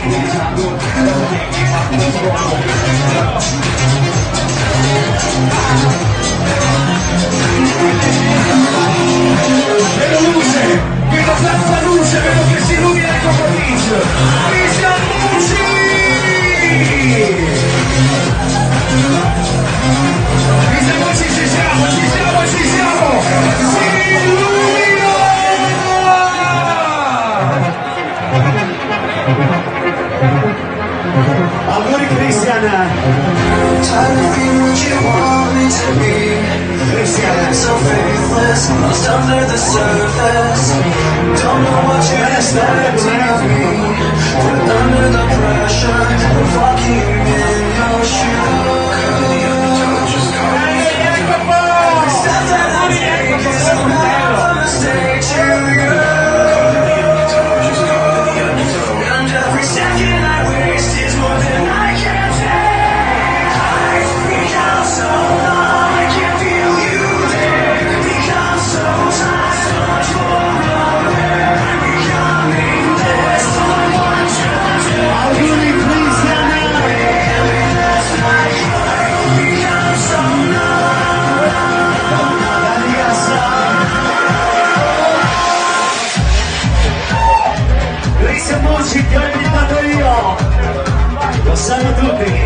Vedo luce, vedo tanta luce, vedo che si illumina il tuo pomeriggio. Cristian Cristian! Trying to be what you want me to be. Cristian! So faithless, lost under the surface. Don't know what you're expecting of me. Mucci ti ho invitato io! Lo sanno tutti!